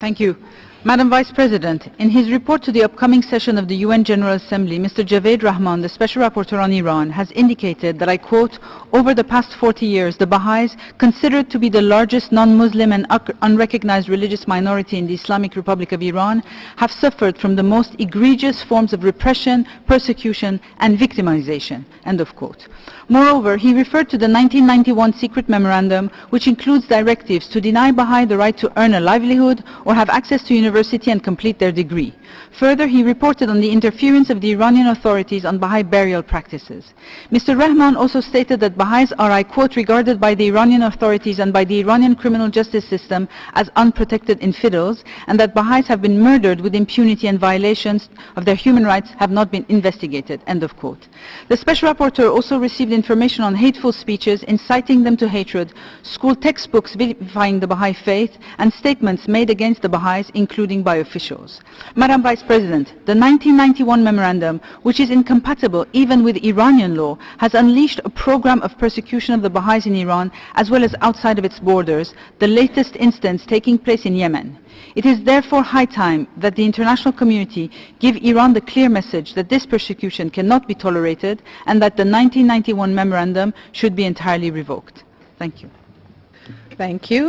Thank you. Madam Vice President, in his report to the upcoming session of the UN General Assembly, Mr. Javaid Rehman, the Special Rapporteur on Iran, has indicated that, I quote, over the past 40 years, the Baha'is, considered to be the largest non-Muslim and unrecognized religious minority in the Islamic Republic of Iran, have suffered from the most egregious forms of repression, persecution, and victimization, end of quote. Moreover, he referred to the 1991 secret memorandum, which includes directives to deny Baha'i the right to earn a livelihood or have access to university and complete their degree. Further, he reported on the interference of the Iranian authorities on Baha'i burial practices. Mr. Rehman also stated that Baha'is are, I quote, regarded by the Iranian authorities and by the Iranian criminal justice system as unprotected infidels, and that Baha'is have been murdered with impunity and violations of their human rights have not been investigated, end of quote. The Special Rapporteur also received information on hateful speeches, inciting them to hatred, school textbooks vilifying the Baha'i faith, and statements made against the Baha'is, including by officials. Madam Vice President, the 1991 memorandum, which is incompatible even with Iranian law, has unleashed a program of persecution of the Baha'is in Iran as well as outside of its borders, the latest instance taking place in Yemen. It is therefore high time that the international community give Iran the clear message that this persecution cannot be tolerated and that the 1991 memorandum should be entirely revoked. Thank you. Thank you.